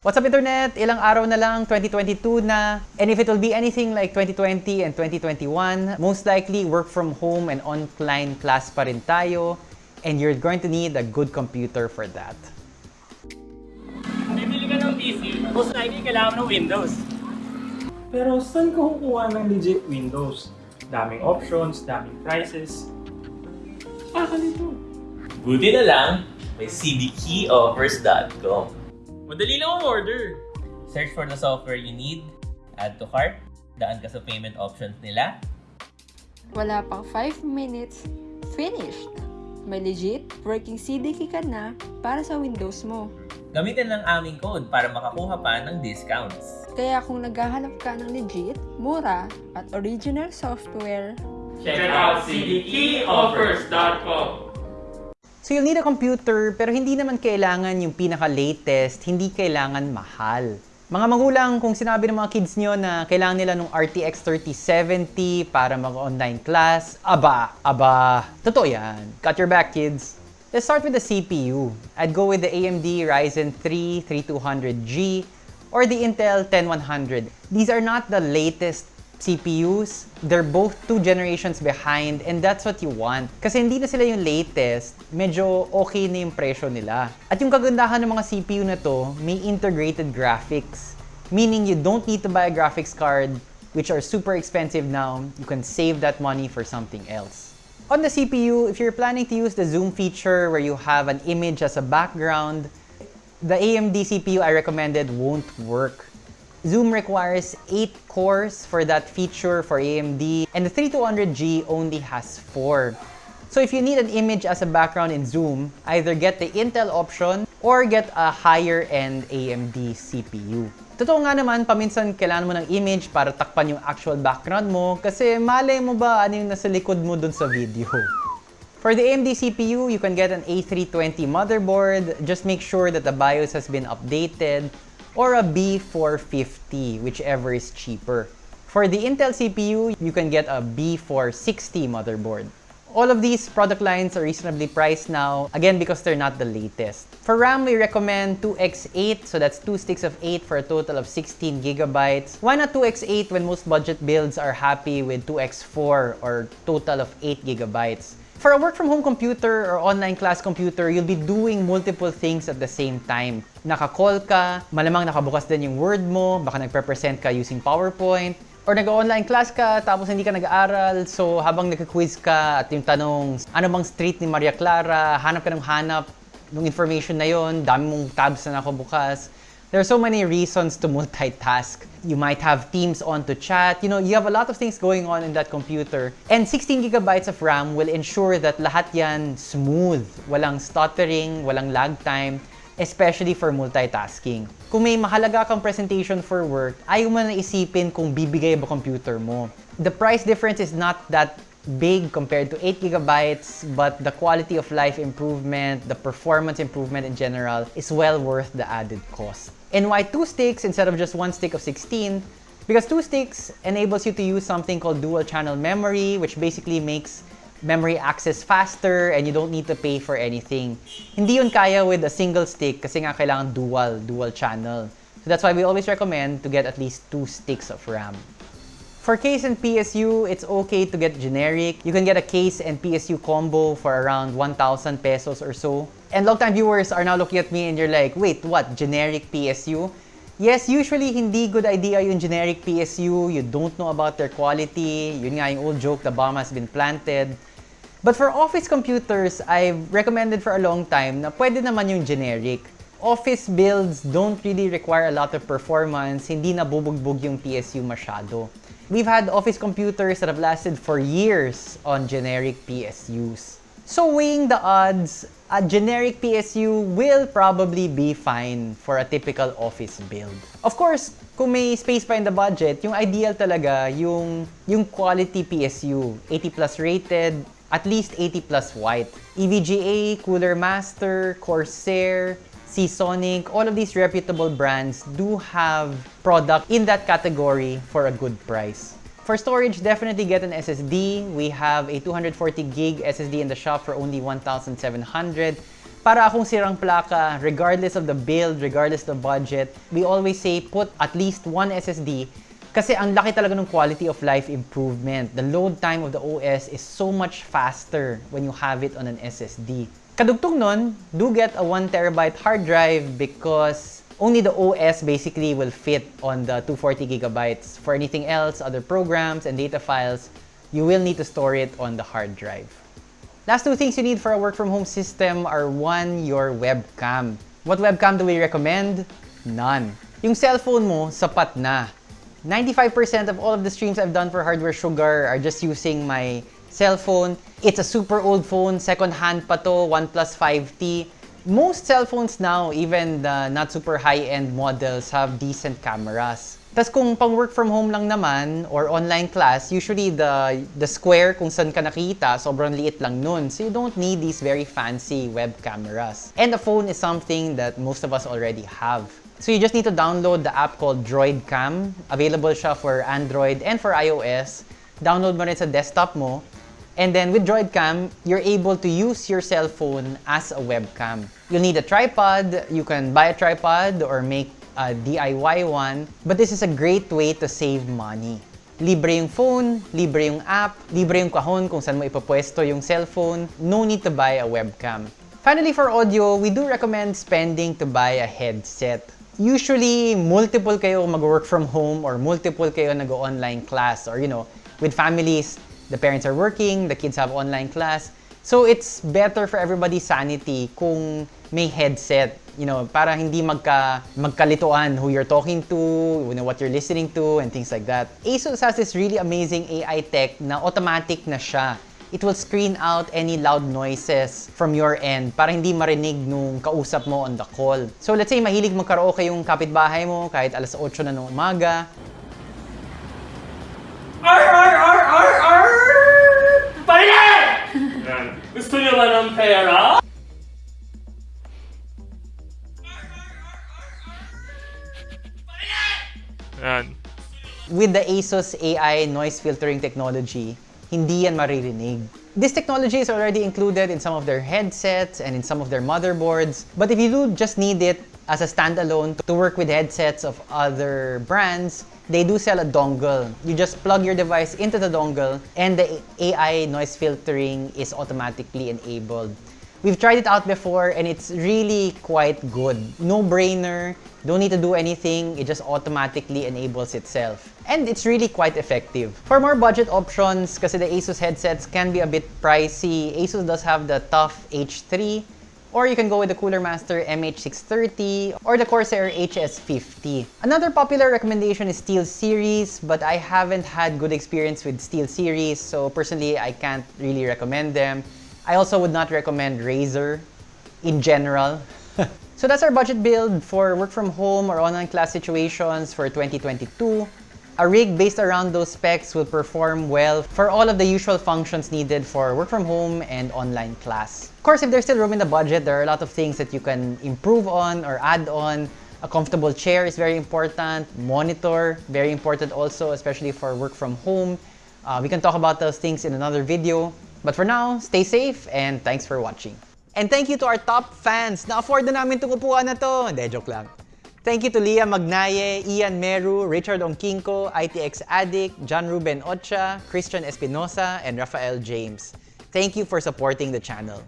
What's up internet? Ilang araw na lang, 2022 na. And if it will be anything like 2020 and 2021, most likely work from home and online class pa rin tayo. And you're going to need a good computer for that. Bibili ka ng PC, most likely kailangan ng Windows. Pero saan ka kukuha ng legit Windows? Daming options, daming prices. Kakalito. Buti na lang, may cdkeyoffers.com. Madali lang ang order. Search for the software you need, add to cart, daan ka sa payment options nila, Wala pang 5 minutes, finished! May legit working CDK ka na para sa Windows mo. gamitin lang aming code para makakuha pa ng discounts. Kaya kung naghahanap ka ng legit, mura, at original software, Check out cdkeyoffers.com. So you'll need a computer pero hindi naman kailangan yung pinaka-latest, hindi kailangan mahal. Mga magulang, kung sinabi ng mga kids nyo na kailangan nila ng RTX 3070 para mag-online class, aba, aba, totoo yan. Cut your back, kids. Let's start with the CPU. I'd go with the AMD Ryzen 3 3200G or the Intel 10100. These are not the latest CPUs. They're both two generations behind and that's what you want. Kasi hindi na sila yung latest, medyo okay na yung presyo nila. At yung kagandahan ng mga CPU na to, may integrated graphics. Meaning you don't need to buy a graphics card, which are super expensive now. You can save that money for something else. On the CPU, if you're planning to use the zoom feature where you have an image as a background, the AMD CPU I recommended won't work. Zoom requires 8 cores for that feature for AMD, and the 3200G only has 4. So if you need an image as a background in Zoom, either get the Intel option or get a higher-end AMD CPU. Totoo nga naman, paminsan kailangan mo ng image para takpan yung actual background mo kasi malay mo ba ano yung nasa likod mo dun sa video. For the AMD CPU, you can get an A320 motherboard. Just make sure that the BIOS has been updated or a B450, whichever is cheaper. For the Intel CPU, you can get a B460 motherboard. All of these product lines are reasonably priced now, again because they're not the latest. For RAM, we recommend 2x8, so that's two sticks of 8 for a total of 16 gigabytes. Why not 2x8 when most budget builds are happy with 2x4 or total of 8 gigabytes? For a work-from-home computer or online class computer, you'll be doing multiple things at the same time. Naka-call ka, malamang nakabukas din yung Word mo, baka nagpe-present ka using PowerPoint, or nag-online class ka tapos hindi ka nag-aaral, so habang nagka-quiz ka at yung tanong, ano bang street ni Maria Clara, hanap ka ng hanap ng information na yon, dami mong tabs na nakabukas. There are so many reasons to multitask. You might have Teams on to chat. You know, you have a lot of things going on in that computer. And 16 gigabytes of RAM will ensure that lahat yan smooth. Walang stuttering, walang lag time, especially for multitasking. Kung may mahalaga kang presentation for work, ayaw mo na isipin kung bibigay ba computer mo. The price difference is not that big compared to 8 gigabytes, but the quality of life improvement, the performance improvement in general is well worth the added cost. And why two sticks instead of just one stick of 16? Because two sticks enables you to use something called dual channel memory, which basically makes memory access faster and you don't need to pay for anything. Hindi yun kaya with a single stick kasi nga kailangan dual, dual channel. So that's why we always recommend to get at least two sticks of RAM. For case and PSU, it's okay to get generic. You can get a case and PSU combo for around 1,000 pesos or so. And long-time viewers are now looking at me and you're like, wait, what, generic PSU? Yes, usually hindi good idea yung generic PSU. You don't know about their quality. Yun nga yung old joke, the bomb has been planted. But for office computers, I've recommended for a long time na pwede naman yung generic. Office builds don't really require a lot of performance, hindi nabubugbog yung PSU masyado. We've had office computers that have lasted for years on generic PSUs. So weighing the odds, a generic PSU will probably be fine for a typical office build. Of course, kung may space pa in the budget, yung ideal talaga yung, yung quality PSU, 80 plus rated, at least 80 plus white. EVGA, Cooler Master, Corsair, Seasonic, all of these reputable brands do have product in that category for a good price. For storage, definitely get an SSD. We have a 240 gig SSD in the shop for only 1,700. Para akong sirang plaka, regardless of the build, regardless of the budget, we always say put at least one SSD kasi ang laki talaga ng quality of life improvement. The load time of the OS is so much faster when you have it on an SSD. Kadugtong nun, do get a 1 terabyte hard drive because only the OS basically will fit on the 240 gigabytes. For anything else, other programs and data files, you will need to store it on the hard drive. Last two things you need for a work from home system are one, your webcam. What webcam do we recommend? None. Yung cellphone mo, sapat na. 95% of all of the streams I've done for Hardware Sugar are just using my cell phone. It's a super old phone, second hand pa to, OnePlus 5T. Most cell phones now, even the not super high-end models, have decent cameras. Tapos kung pang work from home lang naman or online class, usually the the square kung saan ka nakita, sobrang liit lang nun. So you don't need these very fancy web cameras. And the phone is something that most of us already have. So you just need to download the app called DroidCam. Available siya for Android and for iOS. Download mo rin sa desktop mo. And then with DroidCam, you're able to use your cell phone as a webcam. You'll need a tripod. You can buy a tripod or make a DIY one. But this is a great way to save money. Libre yung phone, libre yung app, libre yung kahon kung saan mo ipapwesto yung cellphone. No need to buy a webcam. Finally, for audio, we do recommend spending to buy a headset. Usually, multiple kayo mag-work from home or multiple kayo nag-online class or, you know, with families, the parents are working, the kids have online class. So it's better for everybody's sanity kung may headset, you know, para hindi magka magkalituan who you're talking to, you know, what you're listening to and things like that. ASUS has this really amazing AI tech na automatic na siya. It will screen out any loud noises from your end para hindi marinig nung kausap mo on the call. So let's say mahilig magkaraoke yung kapitbahay mo kahit alas 8 na ng umaga. Yan. Gusto niyo ba ng pera? Yan. with the ASUS AI noise filtering technology, hindi yan maririnig. This technology is already included in some of their headsets and in some of their motherboards. But if you do just need it as a standalone to work with headsets of other brands, they do sell a dongle. You just plug your device into the dongle and the AI noise filtering is automatically enabled. We've tried it out before and it's really quite good. No brainer, don't need to do anything, it just automatically enables itself. And it's really quite effective. For more budget options, kasi the Asus headsets can be a bit pricey, Asus does have the Tough H3, or you can go with the Cooler Master MH630 or the Corsair HS50. Another popular recommendation is Steel Series, but I haven't had good experience with Steel Series, so personally I can't really recommend them. I also would not recommend Razer in general. so that's our budget build for work from home or online class situations for 2022. A rig based around those specs will perform well for all of the usual functions needed for work from home and online class. Of course, if there's still room in the budget, there are a lot of things that you can improve on or add on. A comfortable chair is very important. Monitor, very important also, especially for work from home. Uh, we can talk about those things in another video. But for now, stay safe and thanks for watching. And thank you to our top fans. Na-afford na namin itong upuan na to. Hindi, joke lang. Thank you to Leah Magnaye, Ian Meru, Richard Ongkinko, ITX Addict, John Ruben Ocha, Christian Espinosa, and Rafael James. Thank you for supporting the channel.